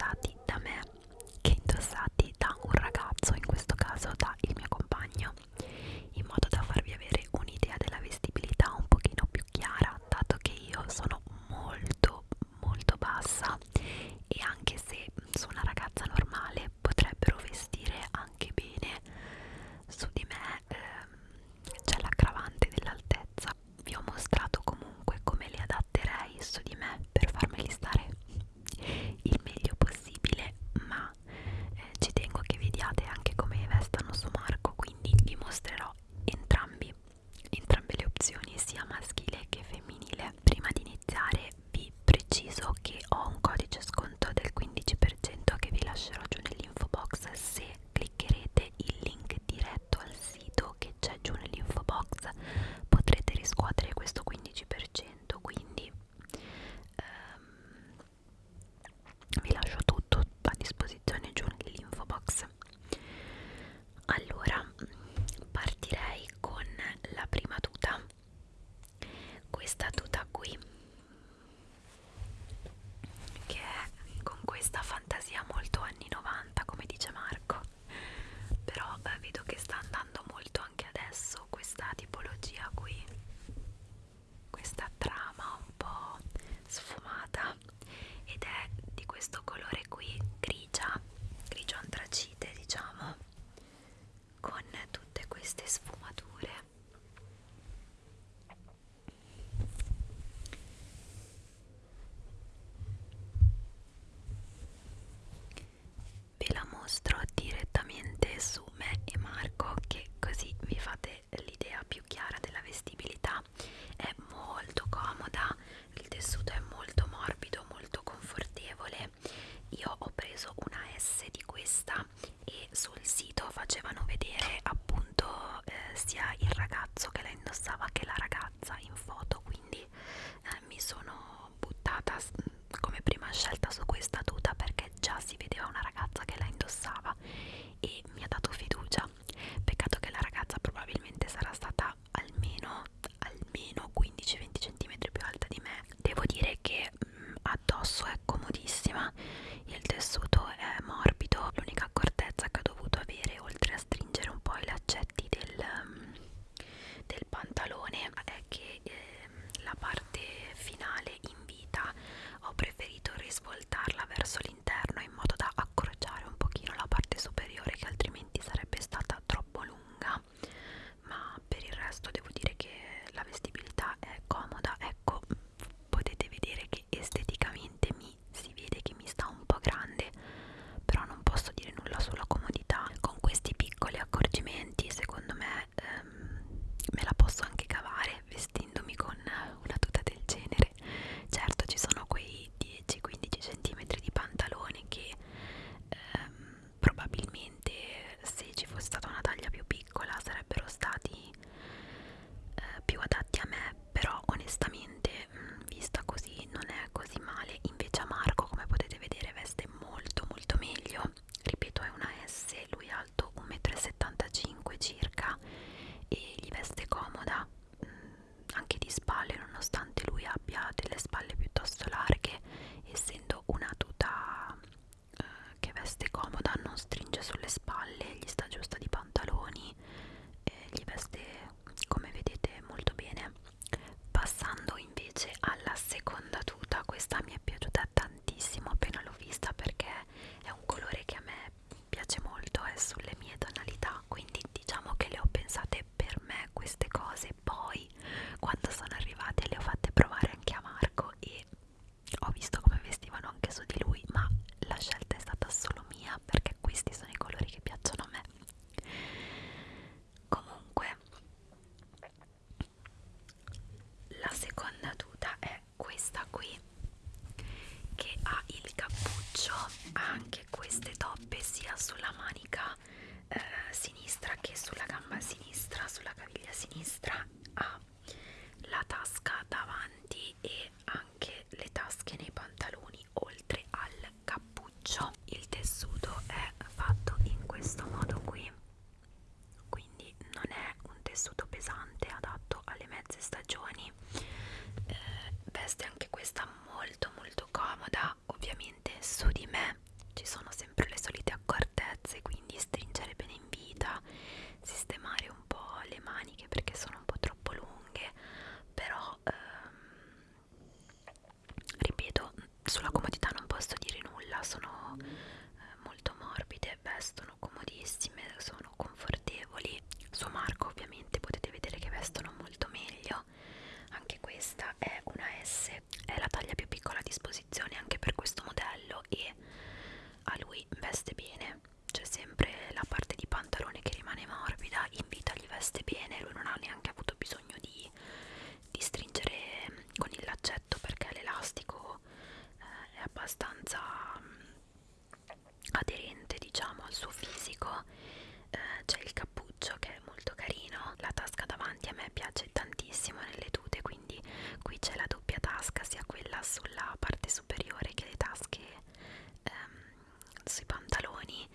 indossati da me che indossati da un ragazzo, in questo caso da il mio compagno, in modo da farvi avere un'idea della vestibilità un pochino più chiara, dato che io sono molto molto bassa e anche se su una ragazza normale potrebbero vestire anche bene, su di me ehm, c'è l'aggravante dell'altezza. Vi ho mostrato comunque come li adatterei su di me ascoltarla. queste toppe sia sulla manica eh, sinistra che sulla gamba sinistra, sulla caviglia sinistra ha la tasca davanti e anche le tasche nei pantaloni oltre al cappuccio. Il tessuto è fatto in questo modo qui, quindi non è un tessuto pesante adatto alle mezze stagioni. Eh, veste anche questa molto molto comoda tasca sia quella sulla parte superiore che le tasche ehm, sui pantaloni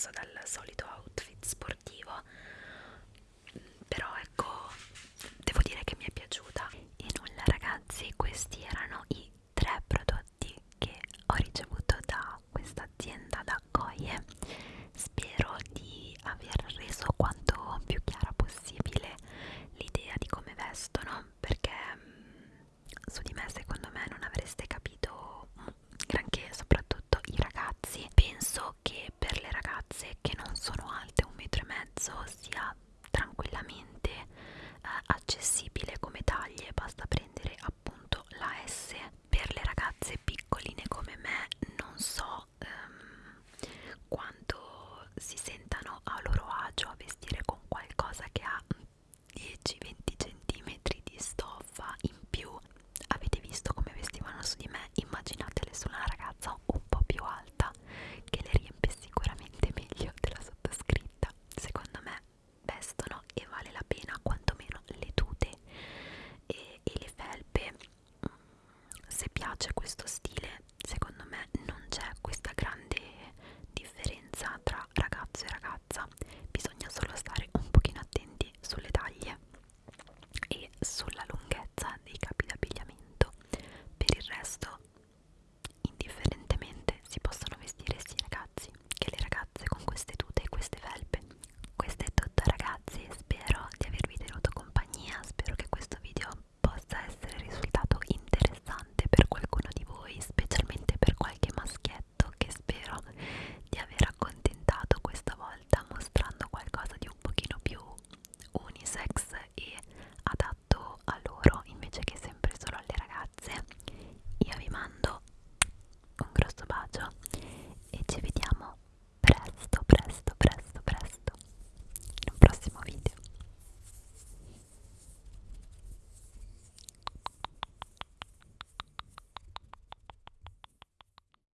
diverso dal solito